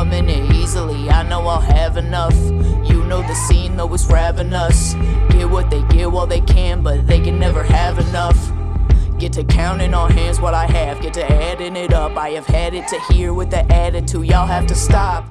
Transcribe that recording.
coming easily. I know I'll have enough. You know the scene, though it's us Get what they get while they can, but they can never have enough. Get to counting on hands what I have, get to adding it up. I have had it to here with the attitude, y'all have to stop.